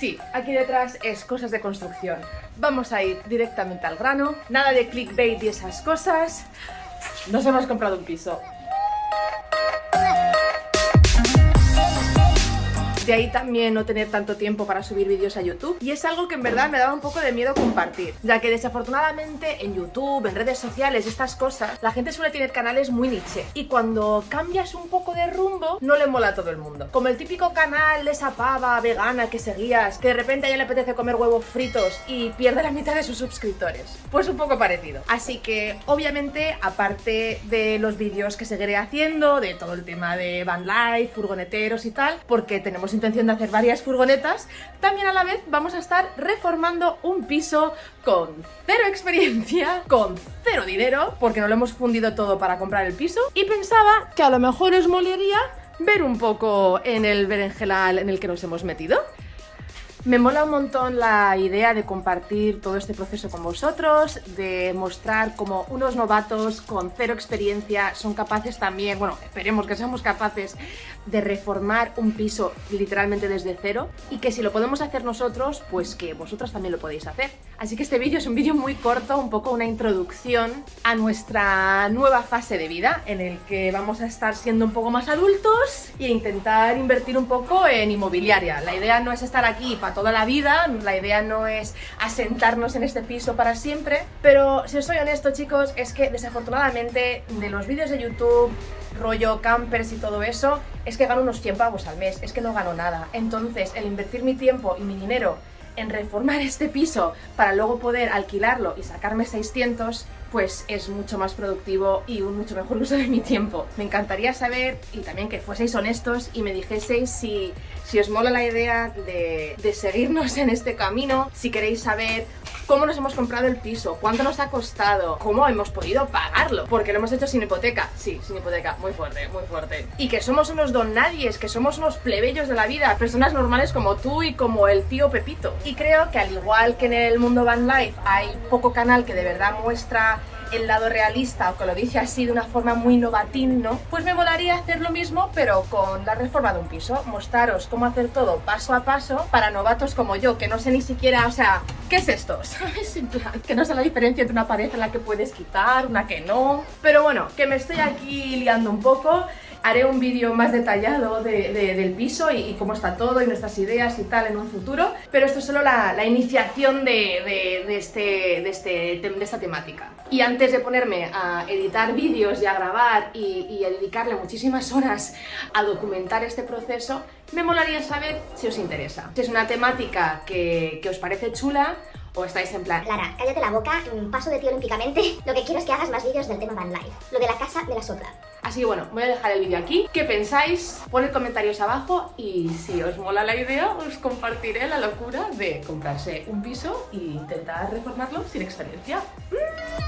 Sí, aquí detrás es cosas de construcción. Vamos a ir directamente al grano, nada de clickbait y esas cosas. Nos hemos comprado un piso. De ahí también no tener tanto tiempo para subir vídeos a YouTube. Y es algo que en verdad me daba un poco de miedo compartir, ya que desafortunadamente en YouTube, en redes sociales, estas cosas, la gente suele tener canales muy niche. Y cuando cambias un poco de rumbo, no le mola a todo el mundo. Como el típico canal de esa pava vegana que seguías, que de repente a ella le apetece comer huevos fritos y pierde la mitad de sus suscriptores. Pues un poco parecido. Así que, obviamente, aparte de los vídeos que seguiré haciendo, de todo el tema de van life, furgoneteros y tal, porque tenemos intención de hacer varias furgonetas, también a la vez vamos a estar reformando un piso con cero experiencia, con cero dinero, porque no lo hemos fundido todo para comprar el piso, y pensaba que a lo mejor os molaría ver un poco en el berenjenal en el que nos hemos metido. Me mola un montón la idea de compartir todo este proceso con vosotros, de mostrar cómo unos novatos con cero experiencia son capaces también, bueno, esperemos que seamos capaces de reformar un piso literalmente desde cero y que si lo podemos hacer nosotros, pues que vosotros también lo podéis hacer. Así que este vídeo es un vídeo muy corto, un poco una introducción a nuestra nueva fase de vida en el que vamos a estar siendo un poco más adultos e intentar invertir un poco en inmobiliaria. La idea no es estar aquí para toda la vida, la idea no es asentarnos en este piso para siempre, pero si os soy honesto chicos, es que desafortunadamente de los vídeos de YouTube, rollo campers y todo eso, es que gano unos 100 pavos al mes, es que no gano nada. Entonces, el invertir mi tiempo y mi dinero en reformar este piso para luego poder alquilarlo y sacarme 600, pues es mucho más productivo y un mucho mejor uso de mi tiempo. Me encantaría saber, y también que fueseis honestos y me dijeseis si, si os mola la idea de, de seguirnos en este camino, si queréis saber cómo nos hemos comprado el piso, cuánto nos ha costado, cómo hemos podido pagarlo, porque lo hemos hecho sin hipoteca, sí, sin hipoteca, muy fuerte, muy fuerte. Y que somos unos don nadies, que somos unos plebeyos de la vida, personas normales como tú y como el tío Pepito. Y creo que al igual que en el mundo van life hay poco canal que de verdad muestra el lado realista o que lo dice así de una forma muy novatín, ¿no? Pues me molaría hacer lo mismo pero con la reforma de un piso, mostraros cómo hacer todo paso a paso para novatos como yo, que no sé ni siquiera, o sea, ¿qué es esto? ¿Sabes? En plan, que no sé la diferencia entre una pared en la que puedes quitar, una que no... Pero bueno, que me estoy aquí liando un poco haré un vídeo más detallado del piso y, cómo está todo y nuestras ideas y tal en un futuro, pero esto es solo la, iniciación de, este, este, de, esta temática. Y antes de ponerme a editar vídeos y a grabar y, a dedicarle muchísimas horas a documentar este proceso, me molaría saber si os interesa. Si es una temática que, que os parece chula o estáis en plan... Lara, cállate la boca, paso de ti olímpicamente. Lo que quiero es que hagas más vídeos del tema Van Life. Lo de la casa de la sopla. Así que bueno, voy a dejar el vídeo aquí. ¿Qué pensáis? Poned comentarios abajo y si os mola la idea, os compartiré la locura de comprarse un piso e intentar reformarlo sin experiencia. ¡Mm!